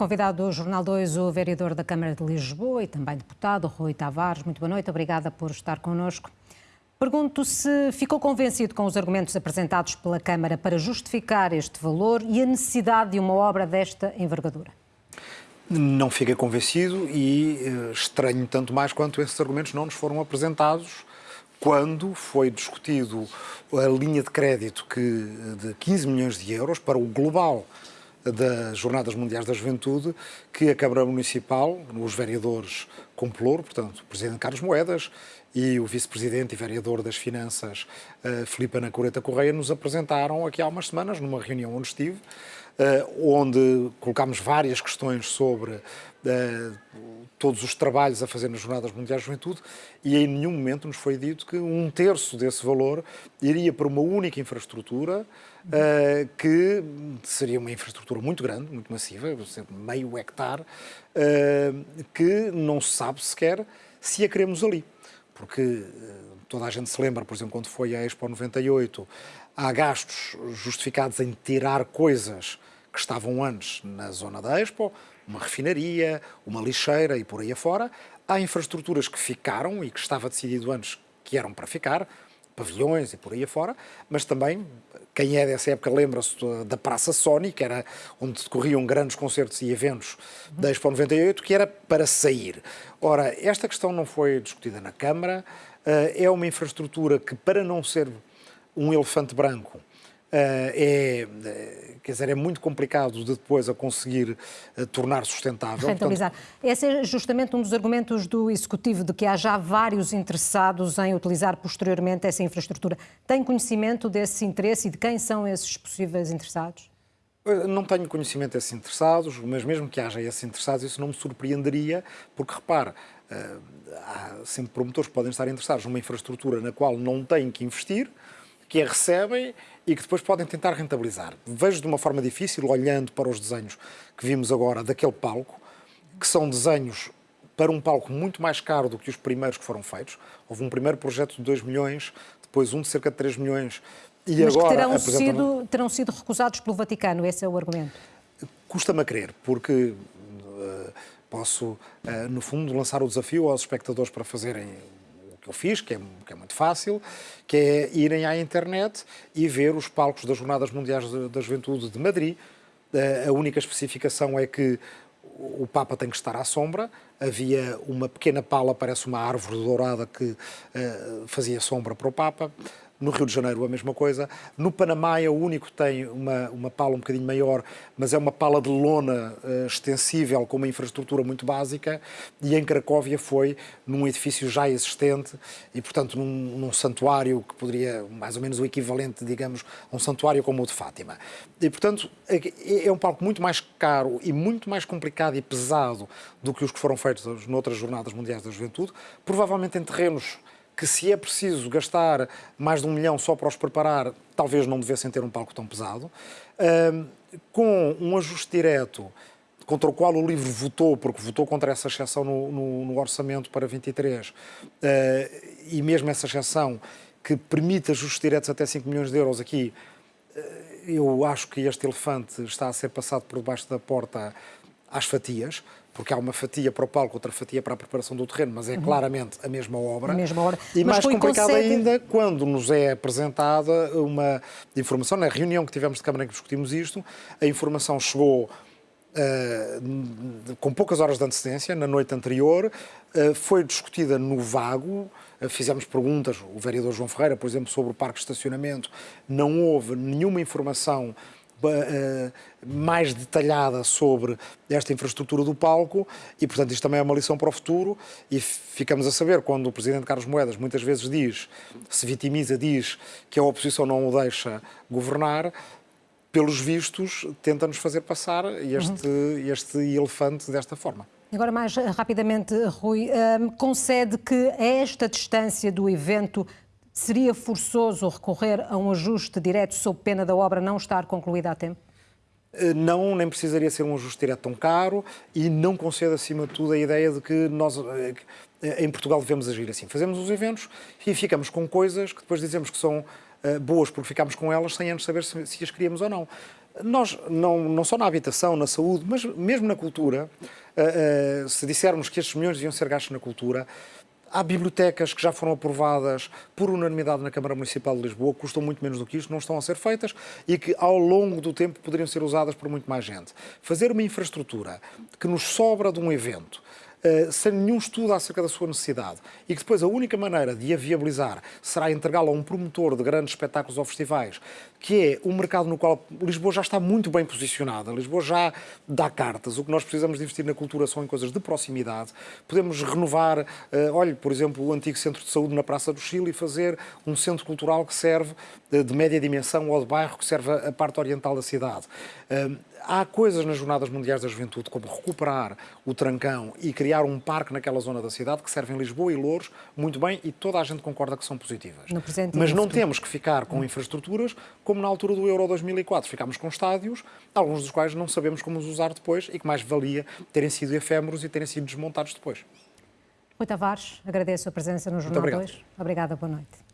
convidado do Jornal 2 o vereador da Câmara de Lisboa e também deputado Rui Tavares. Muito boa noite, obrigada por estar connosco. Pergunto se ficou convencido com os argumentos apresentados pela Câmara para justificar este valor e a necessidade de uma obra desta envergadura. Não fiquei convencido e uh, estranho tanto mais quanto esses argumentos não nos foram apresentados quando foi discutido a linha de crédito que, de 15 milhões de euros para o global das Jornadas Mundiais da Juventude, que a Câmara Municipal, os vereadores com ploro, portanto, o Presidente Carlos Moedas e o Vice-Presidente e Vereador das Finanças, uh, Filipe Ana Coreta Correia, nos apresentaram aqui há umas semanas, numa reunião onde estive, onde colocámos várias questões sobre uh, todos os trabalhos a fazer nas Jornadas Mundiais da Juventude e em nenhum momento nos foi dito que um terço desse valor iria para uma única infraestrutura uh, que seria uma infraestrutura muito grande, muito massiva, meio hectare, que não se sabe sequer se a queremos ali. Porque toda a gente se lembra, por exemplo, quando foi a Expo 98, há gastos justificados em tirar coisas que estavam antes na zona da Expo, uma refinaria, uma lixeira e por aí afora. Há infraestruturas que ficaram e que estava decidido antes que eram para ficar, pavilhões e por aí afora, mas também, quem é dessa época lembra-se da Praça Sony, que era onde decorriam grandes concertos e eventos da Expo 98, que era para sair. Ora, esta questão não foi discutida na Câmara, eh, é uma infraestrutura que, para não ser um elefante branco, é, eh, quer dizer, é muito complicado de depois a conseguir uh, tornar sustentável. Rentabilizar. Portanto... Esse é justamente um dos argumentos do Executivo, de que há já vários interessados em utilizar posteriormente essa infraestrutura. Tem conhecimento desse interesse e de quem são esses possíveis interessados? Não tenho conhecimento desses interessados, mas mesmo que haja esses interessados, isso não me surpreenderia, porque repare, há sempre promotores que podem estar interessados numa infraestrutura na qual não têm que investir, que a recebem e que depois podem tentar rentabilizar. Vejo de uma forma difícil, olhando para os desenhos que vimos agora daquele palco, que são desenhos para um palco muito mais caro do que os primeiros que foram feitos. Houve um primeiro projeto de 2 milhões, depois um de cerca de 3 milhões e Mas agora... que terão, sido, terão sido recusados pelo Vaticano, esse é o argumento? Custa-me a crer, porque uh, posso, uh, no fundo, lançar o desafio aos espectadores para fazerem que eu fiz, que é, que é, muito fácil, que é irem à internet e ver os palcos das Jornadas Mundiais da Juventude de Madrid. Eh, a única especificação é que o Papa tem que estar à sombra. Havia uma pequena pala, parece uma árvore dourada, que uh, fazia sombra para o Papa. No Rio de Janeiro a mesma coisa. No Panamá é o único que tem uma, uma pala um bocadinho maior, mas é uma pala de lona uh, extensível com uma infraestrutura muito básica. E em Cracóvia foi num edifício já existente e, portanto, num, num santuário que poderia, mais ou menos o equivalente, digamos, a um santuário como o de Fátima. E, portanto, é, é um palco muito mais caro e muito mais complicado e pesado do que os que foram feitos noutras Jornadas Mundiais da Juventude, provavelmente em terrenos que se é preciso gastar mais de um milhão só para os preparar, talvez não devessem ter um palco tão pesado. com um ajuste direto contra o qual o livro votou, porque votou contra essa exceção no, no, no orçamento para 23, uh, e mesmo essa exceção que permite ajustes diretos até 5 milhões de euros aqui, uh, eu acho que este elefante está a ser passado por debaixo da porta às fatias porque há uma fatia para o palco, outra fatia para a preparação do terreno, mas é uhum. claramente a mesma obra. A mesma obra. E mas mais complicado ainda quando nos é apresentada uma informação, na reunião que tivemos de Câmara em que discutimos isto, a informação chegou Uh, com poucas horas de antecedência, na noite anterior, uh, foi discutida no vago, uh, fizemos perguntas, o vereador João Ferreira, por exemplo, sobre o parque de estacionamento, não houve nenhuma informação eh, mais detalhada sobre esta infraestrutura do palco e, portanto, isto também é uma lição para o futuro e ficamos a saber quando o Presidente Carlos Moedas muitas vezes diz, se vitimiza, diz que a oposição não o deixa governar, pelos vistos, tenta-nos fazer passar este, uhum. este elefante desta forma. Agora, mais rapidamente, Rui, um, concede que esta distância do evento Seria forçoso recorrer a um ajuste direto sob pena da obra não estar concluída a tempo? Eh, não, nem precisaria ser um ajuste direto tão caro e não concede, acima de tudo, a ideia de que nós, eh, em Portugal, devemos agir assim. Fazemos os eventos e ficamos com coisas que depois dizemos que são eh, boas porque ficámos com elas sem antes saber se, as queríamos ou não. Nós, não, não só na habitação, na saúde, mas mesmo na cultura, se dissermos que estes milhões deviam ser gastos na cultura, Há bibliotecas que já foram aprovadas por unanimidade na Câmara Municipal de Lisboa, custam muito menos do que isto, não estão a ser feitas e que ao longo do tempo poderiam ser usadas por muito mais gente. Fazer uma infraestrutura que nos sobra de um evento, sem nenhum estudo acerca da sua necessidade e que depois a única maneira de a viabilizar será entregá-la a um promotor de grandes espetáculos ou festivais que é um mercado no qual Lisboa já está muito bem posicionada. Lisboa já dá cartas. O que nós precisamos de investir na cultura são em coisas de proximidade. Podemos renovar, uh, olhe, por exemplo, o antigo centro de saúde na Praça do Chile e fazer um centro cultural que serve uh, de média dimensão ou de bairro que serve a parte oriental da cidade. Há coisas nas Jornadas Mundiais da Juventude, como recuperar o Trancão e criar um parque naquela zona da cidade que servem Lisboa e Louros muito bem e toda a gente concorda que são positivas. Mas não temos que ficar com infraestruturas como na altura do Euro 2004 ficámos com estádios, alguns dos quais não sabemos como os usar depois e que mais valia terem sido efêmeros e terem sido desmontados depois. Rui Tavares, agradeço a presença no Jornal 2. Obrigada, boa noite.